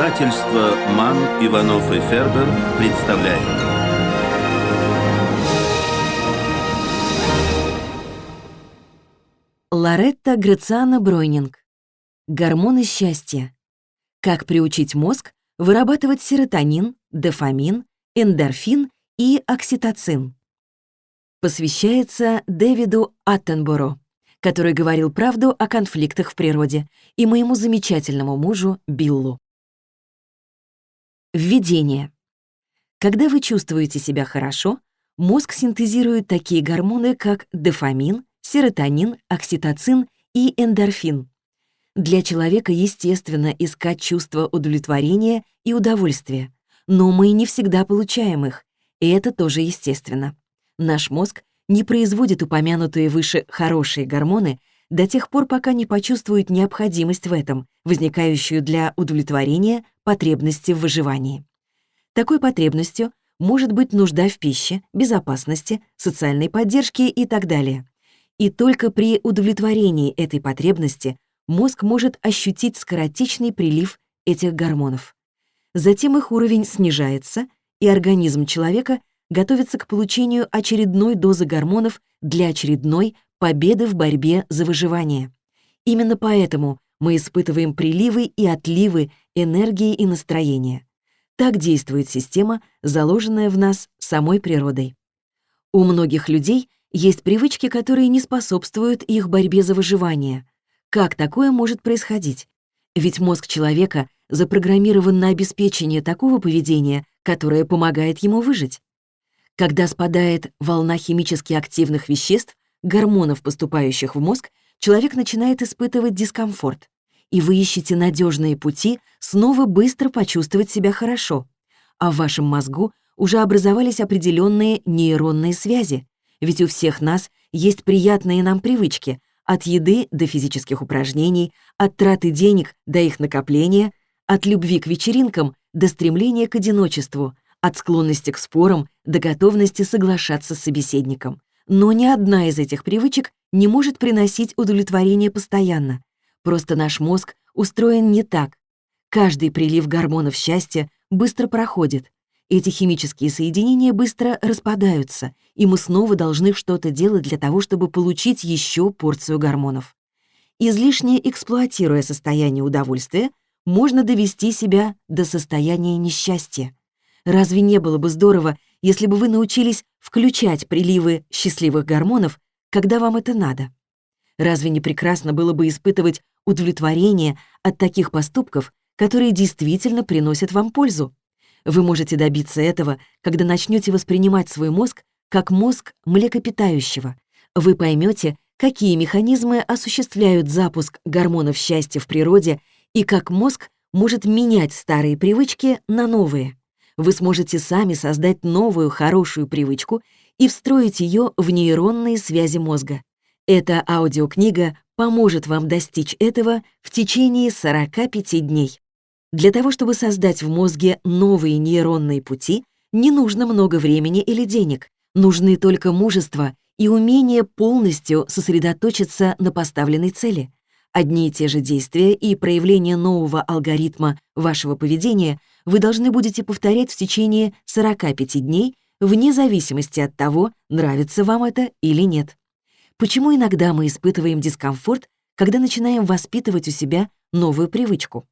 Издательство «Ман, Иванов и Фербер» представляет. Лоретта Грациана Бройнинг. Гормоны счастья. Как приучить мозг вырабатывать серотонин, дофамин, эндорфин и окситоцин. Посвящается Дэвиду Аттенборо, который говорил правду о конфликтах в природе, и моему замечательному мужу Биллу. Введение. Когда вы чувствуете себя хорошо, мозг синтезирует такие гормоны, как дофамин, серотонин, окситоцин и эндорфин. Для человека естественно искать чувство удовлетворения и удовольствия, но мы не всегда получаем их, и это тоже естественно. Наш мозг не производит упомянутые выше хорошие гормоны до тех пор, пока не почувствует необходимость в этом, возникающую для удовлетворения потребности в выживании. Такой потребностью может быть нужда в пище, безопасности, социальной поддержке и так далее. И только при удовлетворении этой потребности мозг может ощутить скоротечный прилив этих гормонов. Затем их уровень снижается, и организм человека готовится к получению очередной дозы гормонов для очередной победы в борьбе за выживание. Именно поэтому мы испытываем приливы и отливы энергии и настроения. Так действует система, заложенная в нас самой природой. У многих людей есть привычки, которые не способствуют их борьбе за выживание. Как такое может происходить? Ведь мозг человека запрограммирован на обеспечение такого поведения, которое помогает ему выжить. Когда спадает волна химически активных веществ, гормонов, поступающих в мозг, человек начинает испытывать дискомфорт. И вы ищете надежные пути снова быстро почувствовать себя хорошо. А в вашем мозгу уже образовались определенные нейронные связи. Ведь у всех нас есть приятные нам привычки, от еды до физических упражнений, от траты денег до их накопления, от любви к вечеринкам до стремления к одиночеству, от склонности к спорам до готовности соглашаться с собеседником. Но ни одна из этих привычек не может приносить удовлетворение постоянно. Просто наш мозг устроен не так. Каждый прилив гормонов счастья быстро проходит. Эти химические соединения быстро распадаются, и мы снова должны что-то делать для того, чтобы получить еще порцию гормонов. Излишне эксплуатируя состояние удовольствия, можно довести себя до состояния несчастья. Разве не было бы здорово, если бы вы научились включать приливы счастливых гормонов, когда вам это надо? Разве не прекрасно было бы испытывать удовлетворение от таких поступков, которые действительно приносят вам пользу? Вы можете добиться этого, когда начнете воспринимать свой мозг как мозг млекопитающего. Вы поймете, какие механизмы осуществляют запуск гормонов счастья в природе и как мозг может менять старые привычки на новые вы сможете сами создать новую хорошую привычку и встроить ее в нейронные связи мозга. Эта аудиокнига поможет вам достичь этого в течение 45 дней. Для того, чтобы создать в мозге новые нейронные пути, не нужно много времени или денег, нужны только мужество и умение полностью сосредоточиться на поставленной цели. Одни и те же действия и проявление нового алгоритма вашего поведения вы должны будете повторять в течение 45 дней вне зависимости от того, нравится вам это или нет. Почему иногда мы испытываем дискомфорт, когда начинаем воспитывать у себя новую привычку?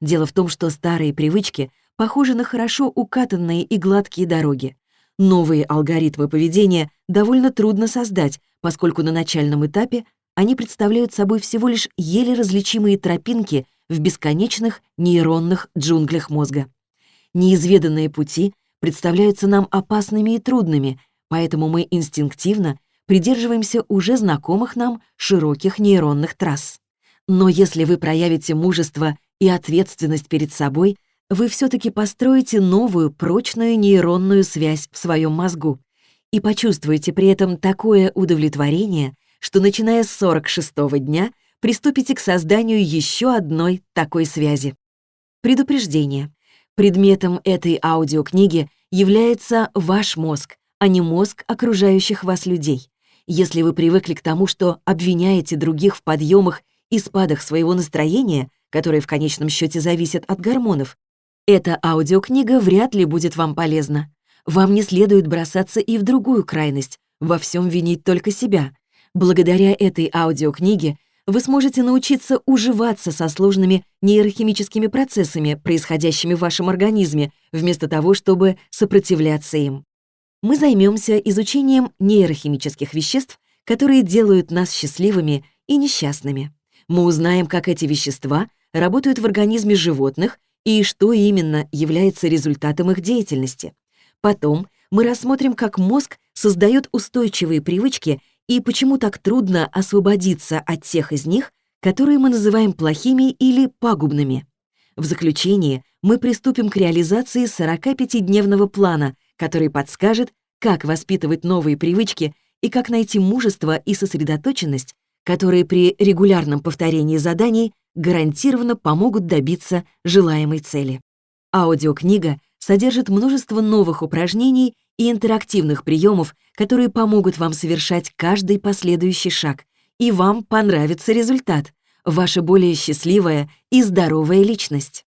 Дело в том, что старые привычки похожи на хорошо укатанные и гладкие дороги. Новые алгоритмы поведения довольно трудно создать, поскольку на начальном этапе они представляют собой всего лишь еле различимые тропинки в бесконечных нейронных джунглях мозга. Неизведанные пути представляются нам опасными и трудными, поэтому мы инстинктивно придерживаемся уже знакомых нам широких нейронных трасс. Но если вы проявите мужество и ответственность перед собой, вы все-таки построите новую прочную нейронную связь в своем мозгу и почувствуете при этом такое удовлетворение, что начиная с 46-го дня приступите к созданию еще одной такой связи. Предупреждение. Предметом этой аудиокниги является ваш мозг, а не мозг окружающих вас людей. Если вы привыкли к тому, что обвиняете других в подъемах и спадах своего настроения, которые в конечном счете зависят от гормонов, Эта аудиокнига вряд ли будет вам полезна. Вам не следует бросаться и в другую крайность, во всем винить только себя. Благодаря этой аудиокниге вы сможете научиться уживаться со сложными нейрохимическими процессами, происходящими в вашем организме, вместо того, чтобы сопротивляться им. Мы займемся изучением нейрохимических веществ, которые делают нас счастливыми и несчастными. Мы узнаем, как эти вещества работают в организме животных и что именно является результатом их деятельности. Потом мы рассмотрим, как мозг создает устойчивые привычки и почему так трудно освободиться от тех из них, которые мы называем плохими или пагубными. В заключение мы приступим к реализации 45-дневного плана, который подскажет, как воспитывать новые привычки и как найти мужество и сосредоточенность, которые при регулярном повторении заданий гарантированно помогут добиться желаемой цели. Аудиокнига содержит множество новых упражнений и интерактивных приемов, которые помогут вам совершать каждый последующий шаг, и вам понравится результат, ваша более счастливая и здоровая личность.